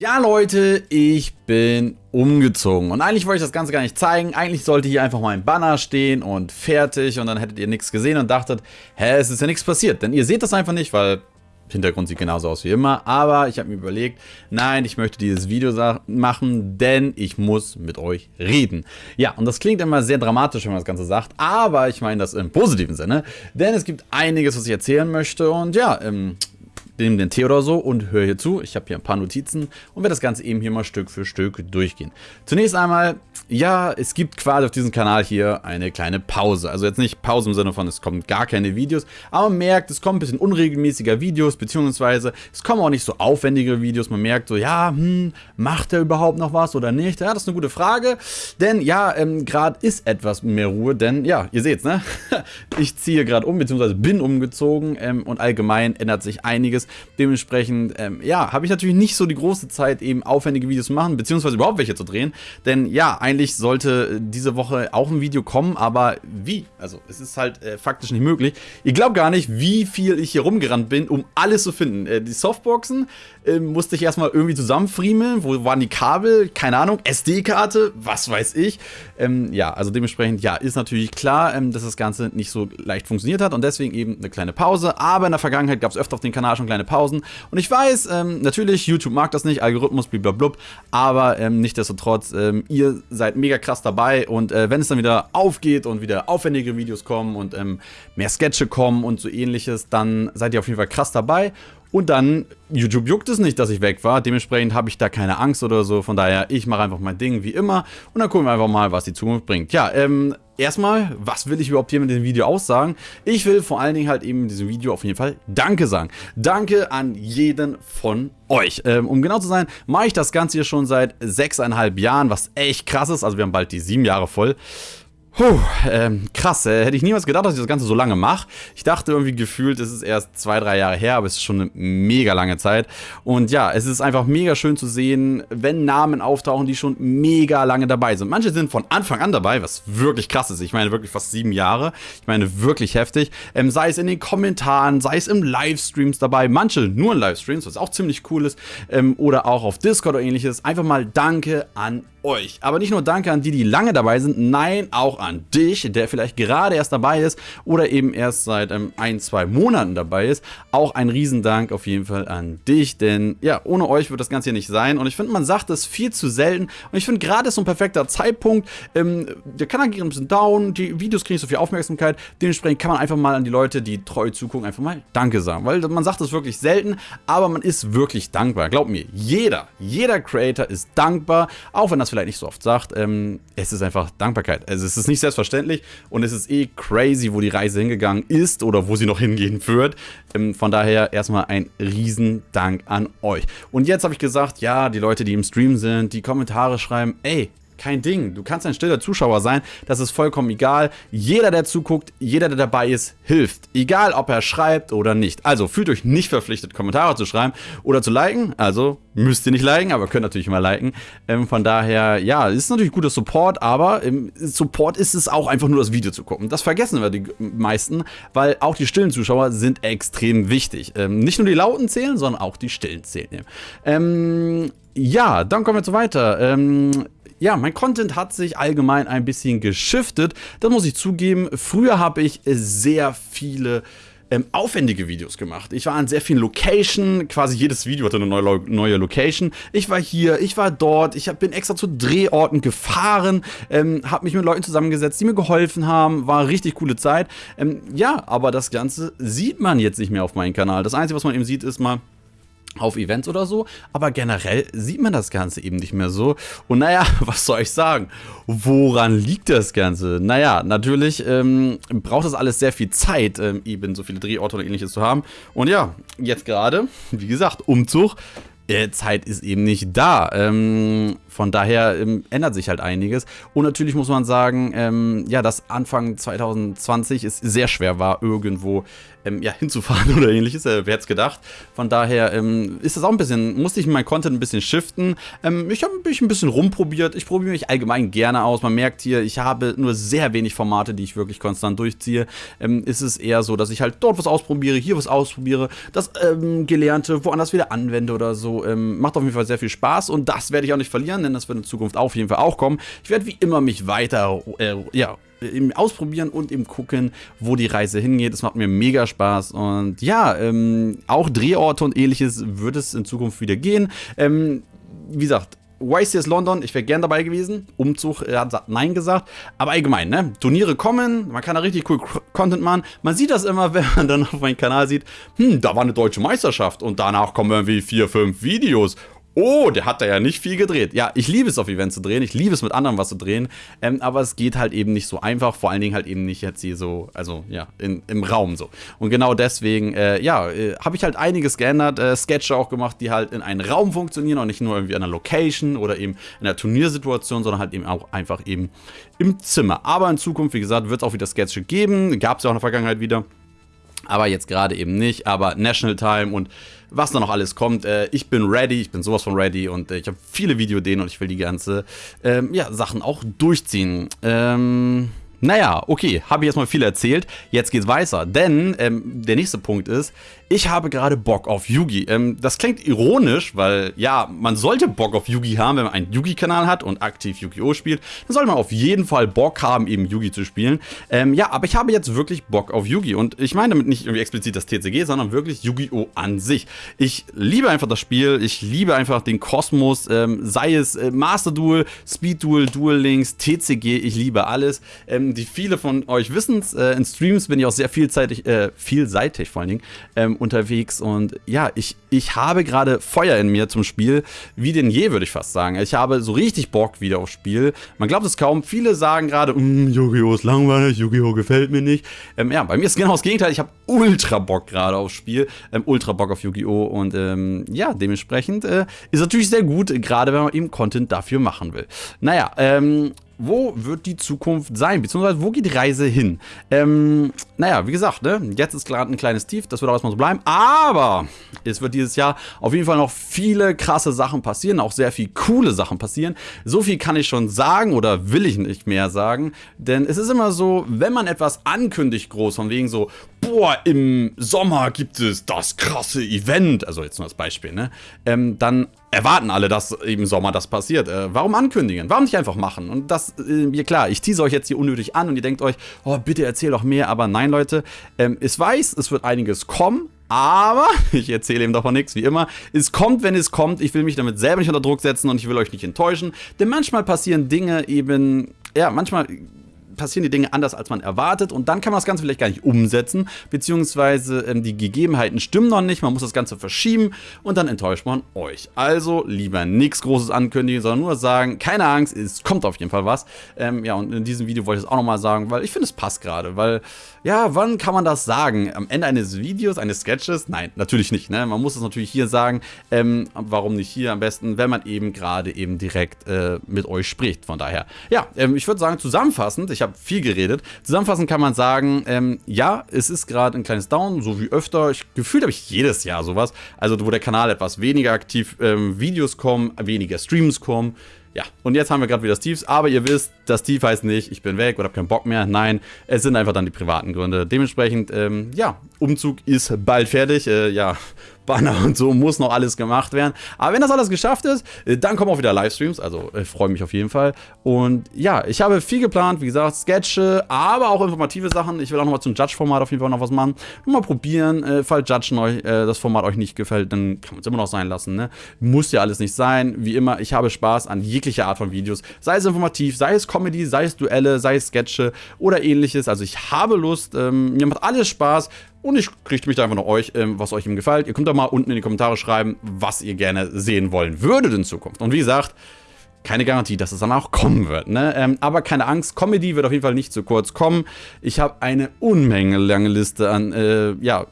Ja Leute, ich bin umgezogen und eigentlich wollte ich das Ganze gar nicht zeigen. Eigentlich sollte hier einfach mal ein Banner stehen und fertig und dann hättet ihr nichts gesehen und dachtet, hä, es ist ja nichts passiert. Denn ihr seht das einfach nicht, weil Hintergrund sieht genauso aus wie immer. Aber ich habe mir überlegt, nein, ich möchte dieses Video machen, denn ich muss mit euch reden. Ja, und das klingt immer sehr dramatisch, wenn man das Ganze sagt, aber ich meine das im positiven Sinne, denn es gibt einiges, was ich erzählen möchte und ja, ähm, nehme den Tee oder so und höre hier zu. Ich habe hier ein paar Notizen und werde das Ganze eben hier mal Stück für Stück durchgehen. Zunächst einmal, ja, es gibt quasi auf diesem Kanal hier eine kleine Pause. Also jetzt nicht Pause im Sinne von, es kommen gar keine Videos, aber man merkt, es kommen ein bisschen unregelmäßiger Videos, beziehungsweise es kommen auch nicht so aufwendige Videos. Man merkt so, ja, hm, macht er überhaupt noch was oder nicht? Ja, das ist eine gute Frage, denn ja, ähm, gerade ist etwas mehr Ruhe, denn ja, ihr seht's, ne? ich ziehe gerade um, beziehungsweise bin umgezogen ähm, und allgemein ändert sich einiges. Dementsprechend, ähm, ja, habe ich natürlich nicht so die große Zeit, eben aufwendige Videos zu machen, beziehungsweise überhaupt welche zu drehen. Denn ja, eigentlich sollte diese Woche auch ein Video kommen, aber wie? Also, es ist halt äh, faktisch nicht möglich. Ihr glaubt gar nicht, wie viel ich hier rumgerannt bin, um alles zu finden. Äh, die Softboxen äh, musste ich erstmal irgendwie zusammenfriemeln. Wo waren die Kabel? Keine Ahnung. SD-Karte? Was weiß ich. Ähm, ja, also dementsprechend, ja, ist natürlich klar, ähm, dass das Ganze nicht so leicht funktioniert hat und deswegen eben eine kleine Pause. Aber in der Vergangenheit gab es öfter auf dem Kanal schon kleine Pausen. Und ich weiß, ähm, natürlich, YouTube mag das nicht, Algorithmus, blablabla, aber ähm, nichtsdestotrotz, ähm, ihr seid mega krass dabei und äh, wenn es dann wieder aufgeht und wieder aufwendige Videos kommen und ähm, mehr Sketche kommen und so ähnliches, dann seid ihr auf jeden Fall krass dabei. Und dann, YouTube juckt es nicht, dass ich weg war. Dementsprechend habe ich da keine Angst oder so. Von daher, ich mache einfach mein Ding wie immer. Und dann gucken wir einfach mal, was die Zukunft bringt. Ja, ähm, erstmal, was will ich überhaupt hier mit dem Video aussagen? Ich will vor allen Dingen halt eben in diesem Video auf jeden Fall Danke sagen. Danke an jeden von euch. Ähm, um genau zu sein, mache ich das Ganze hier schon seit sechseinhalb Jahren, was echt krass ist. Also wir haben bald die sieben Jahre voll. Puh, ähm, krass, äh, hätte ich niemals gedacht, dass ich das Ganze so lange mache. Ich dachte irgendwie gefühlt, es ist erst zwei, drei Jahre her, aber es ist schon eine mega lange Zeit. Und ja, es ist einfach mega schön zu sehen, wenn Namen auftauchen, die schon mega lange dabei sind. Manche sind von Anfang an dabei, was wirklich krass ist. Ich meine wirklich fast sieben Jahre. Ich meine wirklich heftig. Ähm, sei es in den Kommentaren, sei es im Livestreams dabei. Manche nur in Livestreams, was auch ziemlich cool ist. Ähm, oder auch auf Discord oder ähnliches. Einfach mal Danke an euch. Aber nicht nur Danke an die, die lange dabei sind, nein, auch an dich, der vielleicht gerade erst dabei ist oder eben erst seit ähm, ein, zwei Monaten dabei ist. Auch ein Riesendank auf jeden Fall an dich, denn ja, ohne euch wird das Ganze hier nicht sein. Und ich finde, man sagt das viel zu selten. Und ich finde, gerade ist so ein perfekter Zeitpunkt. Ähm, der Kanal geht ein bisschen down, die Videos kriegen so viel Aufmerksamkeit. Dementsprechend kann man einfach mal an die Leute, die treu zugucken, einfach mal Danke sagen. Weil man sagt das wirklich selten, aber man ist wirklich dankbar. Glaubt mir, jeder, jeder Creator ist dankbar, auch wenn das vielleicht vielleicht nicht so oft sagt, ähm, es ist einfach Dankbarkeit. Also es ist nicht selbstverständlich und es ist eh crazy, wo die Reise hingegangen ist oder wo sie noch hingehen wird. Ähm, von daher erstmal ein Riesendank an euch. Und jetzt habe ich gesagt, ja, die Leute, die im Stream sind, die Kommentare schreiben, ey, kein Ding. Du kannst ein stiller Zuschauer sein. Das ist vollkommen egal. Jeder, der zuguckt, jeder, der dabei ist, hilft. Egal, ob er schreibt oder nicht. Also fühlt euch nicht verpflichtet, Kommentare zu schreiben oder zu liken. Also müsst ihr nicht liken, aber könnt natürlich immer liken. Ähm, von daher, ja, ist natürlich guter Support, aber im Support ist es auch einfach nur das Video zu gucken. Das vergessen wir die meisten, weil auch die stillen Zuschauer sind extrem wichtig. Ähm, nicht nur die lauten zählen, sondern auch die stillen zählen. Ähm, ja, dann kommen wir zu weiter. Ähm, ja, mein Content hat sich allgemein ein bisschen geschiftet. Das muss ich zugeben. Früher habe ich sehr viele ähm, aufwendige Videos gemacht. Ich war an sehr vielen Locations, quasi jedes Video hatte eine neue, neue Location. Ich war hier, ich war dort, ich hab, bin extra zu Drehorten gefahren, ähm, habe mich mit Leuten zusammengesetzt, die mir geholfen haben, war eine richtig coole Zeit. Ähm, ja, aber das Ganze sieht man jetzt nicht mehr auf meinem Kanal. Das Einzige, was man eben sieht, ist mal auf Events oder so, aber generell sieht man das Ganze eben nicht mehr so. Und naja, was soll ich sagen? Woran liegt das Ganze? Naja, natürlich ähm, braucht das alles sehr viel Zeit, ähm, eben so viele Drehorte oder ähnliches zu haben. Und ja, jetzt gerade, wie gesagt, Umzug, äh, Zeit ist eben nicht da. Ähm, von daher ähm, ändert sich halt einiges. Und natürlich muss man sagen, ähm, ja, dass Anfang 2020 es sehr schwer war, irgendwo ähm, ja, hinzufahren oder ähnliches. Äh, wer hätte es gedacht? Von daher ähm, ist das auch ein bisschen, musste ich mein Content ein bisschen shiften. Ähm, ich habe mich ein bisschen rumprobiert. Ich probiere mich allgemein gerne aus. Man merkt hier, ich habe nur sehr wenig Formate, die ich wirklich konstant durchziehe. Ähm, ist es eher so, dass ich halt dort was ausprobiere, hier was ausprobiere, das Gelernte woanders wieder anwende oder so macht auf jeden Fall sehr viel Spaß und das werde ich auch nicht verlieren, denn das wird in Zukunft auf jeden Fall auch kommen. Ich werde wie immer mich weiter, äh, ja, eben ausprobieren und eben gucken, wo die Reise hingeht. Es macht mir mega Spaß und ja, ähm, auch Drehorte und ähnliches wird es in Zukunft wieder gehen. Ähm, wie gesagt, YCS London, ich wäre gern dabei gewesen. Umzug, er hat Nein gesagt. Aber allgemein, ne? Turniere kommen, man kann da richtig cool Content machen. Man sieht das immer, wenn man dann auf meinem Kanal sieht, hm, da war eine deutsche Meisterschaft und danach kommen irgendwie vier, fünf Videos oh, der hat da ja nicht viel gedreht. Ja, ich liebe es auf Events zu drehen, ich liebe es mit anderen was zu drehen, ähm, aber es geht halt eben nicht so einfach, vor allen Dingen halt eben nicht jetzt hier so, also ja, in, im Raum so. Und genau deswegen, äh, ja, äh, habe ich halt einiges geändert, äh, Sketche auch gemacht, die halt in einem Raum funktionieren und nicht nur irgendwie an einer Location oder eben in einer Turniersituation, sondern halt eben auch einfach eben im Zimmer. Aber in Zukunft, wie gesagt, wird es auch wieder Sketche geben, gab es ja auch in der Vergangenheit wieder aber jetzt gerade eben nicht. Aber National Time und was da noch alles kommt. Äh, ich bin ready, ich bin sowas von ready und äh, ich habe viele Videodeen und ich will die ganze ähm, ja, Sachen auch durchziehen. Ähm, naja, okay, habe ich erstmal viel erzählt. Jetzt geht's weiter, denn ähm, der nächste Punkt ist, ich habe gerade Bock auf Yugi. Ähm, das klingt ironisch, weil ja, man sollte Bock auf Yugi haben, wenn man einen Yugi-Kanal hat und aktiv Yu-Gi-Oh! spielt. Dann sollte man auf jeden Fall Bock haben, eben Yugi zu spielen. Ähm, ja, aber ich habe jetzt wirklich Bock auf Yugi und ich meine damit nicht irgendwie explizit das TCG, sondern wirklich Yu-Gi-Oh! an sich. Ich liebe einfach das Spiel, ich liebe einfach den Kosmos, ähm, sei es äh, Master Duel, Speed Duel, Duel Links, TCG, ich liebe alles. Ähm, die viele von euch wissen es, äh, in Streams bin ich auch sehr vielseitig, äh, vielseitig vor allen Dingen, ähm, unterwegs und ja, ich, ich habe gerade Feuer in mir zum Spiel, wie denn je, würde ich fast sagen. Ich habe so richtig Bock wieder aufs Spiel. Man glaubt es kaum, viele sagen gerade, mm, Yu-Gi-Oh! ist langweilig, Yu-Gi-Oh! gefällt mir nicht. Ähm, ja, bei mir ist genau das Gegenteil, ich habe ultra Bock gerade aufs Spiel, ähm, ultra Bock auf Yu-Gi-Oh! und ähm, ja, dementsprechend äh, ist natürlich sehr gut, gerade wenn man eben Content dafür machen will. Naja, ähm, wo wird die Zukunft sein? Beziehungsweise, wo geht die Reise hin? Ähm, naja, wie gesagt, ne? jetzt ist gerade ein kleines Tief, das wird auch erstmal so bleiben. Aber es wird dieses Jahr auf jeden Fall noch viele krasse Sachen passieren, auch sehr viel coole Sachen passieren. So viel kann ich schon sagen oder will ich nicht mehr sagen. Denn es ist immer so, wenn man etwas ankündigt groß, von wegen so, boah, im Sommer gibt es das krasse Event, also jetzt nur als Beispiel, ne? Ähm, dann erwarten alle, dass im Sommer das passiert. Äh, warum ankündigen? Warum nicht einfach machen? Und das, äh, klar, ich tease euch jetzt hier unnötig an und ihr denkt euch, oh, bitte erzähl doch mehr, aber nein, Leute, ähm, ich weiß, es wird einiges kommen, aber, ich erzähle ihm davon nichts, wie immer, es kommt, wenn es kommt, ich will mich damit selber nicht unter Druck setzen und ich will euch nicht enttäuschen, denn manchmal passieren Dinge eben, ja, manchmal passieren die Dinge anders, als man erwartet und dann kann man das Ganze vielleicht gar nicht umsetzen, beziehungsweise ähm, die Gegebenheiten stimmen noch nicht, man muss das Ganze verschieben und dann enttäuscht man euch. Also lieber nichts Großes ankündigen, sondern nur sagen, keine Angst, es kommt auf jeden Fall was. Ähm, ja, und in diesem Video wollte ich es auch nochmal sagen, weil ich finde, es passt gerade, weil, ja, wann kann man das sagen? Am Ende eines Videos, eines Sketches? Nein, natürlich nicht, ne? Man muss es natürlich hier sagen, ähm, warum nicht hier am besten, wenn man eben gerade eben direkt äh, mit euch spricht, von daher. Ja, ähm, ich würde sagen, zusammenfassend, ich habe habe viel geredet. Zusammenfassend kann man sagen, ähm, ja, es ist gerade ein kleines Down, so wie öfter. Ich, gefühlt habe ich jedes Jahr sowas. Also wo der Kanal etwas weniger aktiv ähm, Videos kommen, weniger Streams kommen. Ja, und jetzt haben wir gerade wieder Steves, aber ihr wisst, das Steve heißt nicht, ich bin weg oder habe keinen Bock mehr. Nein, es sind einfach dann die privaten Gründe. Dementsprechend, ähm, ja, Umzug ist bald fertig. Äh, ja, Banner und so muss noch alles gemacht werden. Aber wenn das alles geschafft ist, äh, dann kommen auch wieder Livestreams. Also ich freue mich auf jeden Fall. Und ja, ich habe viel geplant. Wie gesagt, Sketche, aber auch informative Sachen. Ich will auch nochmal zum Judge-Format auf jeden Fall noch was machen. Mal probieren. Äh, falls Judge euch, äh, das Format euch nicht gefällt, dann kann man es immer noch sein lassen. Ne? Muss ja alles nicht sein. Wie immer, ich habe Spaß an jeglicher Art von Videos. Sei es informativ, sei es Comedy, sei es Duelle, sei es Sketche oder ähnliches. Also ich habe Lust. Ähm, mir macht alles Spaß. Und ich richte mich da einfach nach euch, ähm, was euch ihm gefällt. Ihr könnt da mal unten in die Kommentare schreiben, was ihr gerne sehen wollen würdet in Zukunft. Und wie gesagt, keine Garantie, dass es dann auch kommen wird. Ne? Ähm, aber keine Angst, Comedy wird auf jeden Fall nicht zu kurz kommen. Ich habe eine Unmenge lange Liste an äh, ja,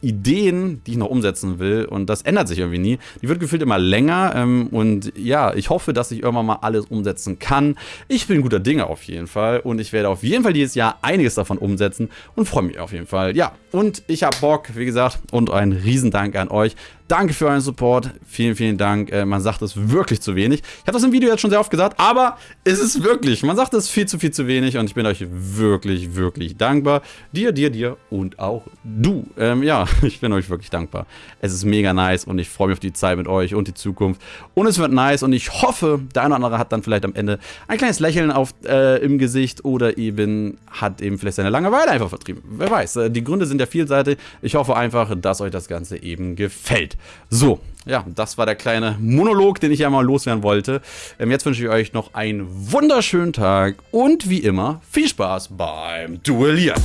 Ideen, die ich noch umsetzen will. Und das ändert sich irgendwie nie. Die wird gefühlt immer länger. Ähm, und ja, ich hoffe, dass ich irgendwann mal alles umsetzen kann. Ich bin guter Dinge auf jeden Fall. Und ich werde auf jeden Fall dieses Jahr einiges davon umsetzen. Und freue mich auf jeden Fall. Ja, und ich habe Bock, wie gesagt. Und ein Riesendank an euch, Danke für euren Support. Vielen, vielen Dank. Äh, man sagt es wirklich zu wenig. Ich habe das im Video jetzt schon sehr oft gesagt, aber es ist wirklich. Man sagt es viel zu viel zu wenig und ich bin euch wirklich, wirklich dankbar. Dir, dir, dir und auch du. Ähm, ja, ich bin euch wirklich dankbar. Es ist mega nice und ich freue mich auf die Zeit mit euch und die Zukunft. Und es wird nice und ich hoffe, der eine oder andere hat dann vielleicht am Ende ein kleines Lächeln auf, äh, im Gesicht oder eben hat eben vielleicht seine Langeweile einfach vertrieben. Wer weiß. Äh, die Gründe sind ja vielseitig. Ich hoffe einfach, dass euch das Ganze eben gefällt. So, ja, das war der kleine Monolog, den ich ja mal loswerden wollte. Ähm, jetzt wünsche ich euch noch einen wunderschönen Tag und wie immer viel Spaß beim Duellieren.